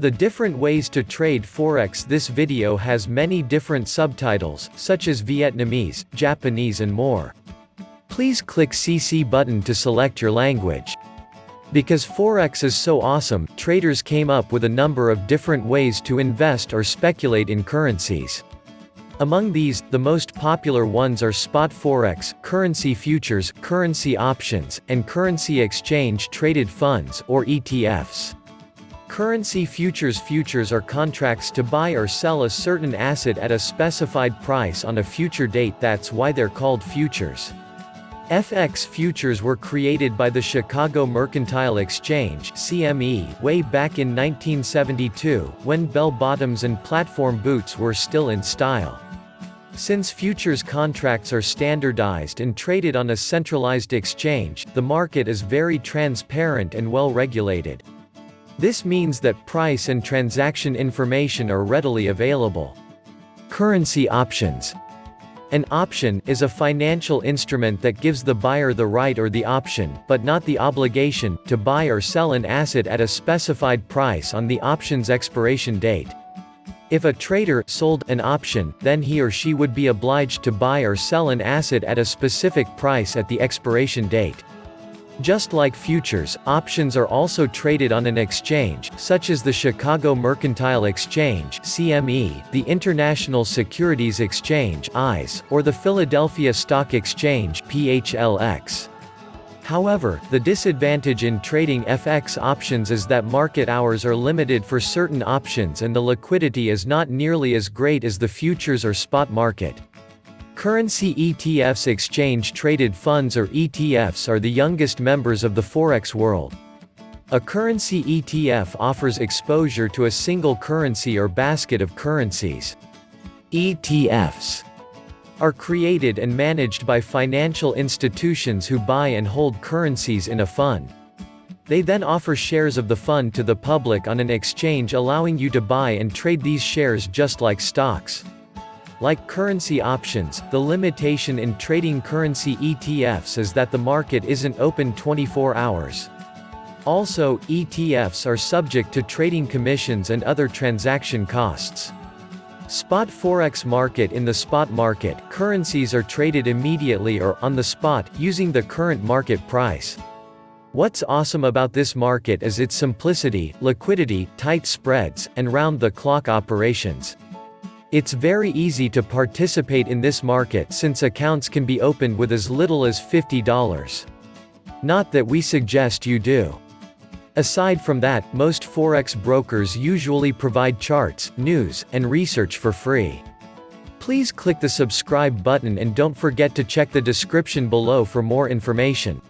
The different ways to trade Forex This video has many different subtitles, such as Vietnamese, Japanese and more. Please click CC button to select your language. Because Forex is so awesome, traders came up with a number of different ways to invest or speculate in currencies. Among these, the most popular ones are spot forex, currency futures, currency options, and currency exchange traded funds or ETFs. Currency futures Futures are contracts to buy or sell a certain asset at a specified price on a future date that's why they're called futures. FX futures were created by the Chicago Mercantile Exchange CME way back in 1972, when bell-bottoms and platform boots were still in style. Since futures contracts are standardized and traded on a centralized exchange, the market is very transparent and well regulated. This means that price and transaction information are readily available. Currency options. An option is a financial instrument that gives the buyer the right or the option, but not the obligation, to buy or sell an asset at a specified price on the option's expiration date. If a trader sold an option, then he or she would be obliged to buy or sell an asset at a specific price at the expiration date. Just like futures, options are also traded on an exchange, such as the Chicago Mercantile Exchange CME, the International Securities Exchange ICE, or the Philadelphia Stock Exchange PHLX. However, the disadvantage in trading FX options is that market hours are limited for certain options and the liquidity is not nearly as great as the futures or spot market. Currency ETFs Exchange-Traded Funds or ETFs are the youngest members of the Forex world. A currency ETF offers exposure to a single currency or basket of currencies. ETFs are created and managed by financial institutions who buy and hold currencies in a fund. They then offer shares of the fund to the public on an exchange allowing you to buy and trade these shares just like stocks. Like currency options, the limitation in trading currency ETFs is that the market isn't open 24 hours. Also, ETFs are subject to trading commissions and other transaction costs. Spot Forex market In the spot market, currencies are traded immediately or on the spot, using the current market price. What's awesome about this market is its simplicity, liquidity, tight spreads, and round-the-clock operations. It's very easy to participate in this market since accounts can be opened with as little as $50. Not that we suggest you do. Aside from that, most Forex brokers usually provide charts, news, and research for free. Please click the subscribe button and don't forget to check the description below for more information.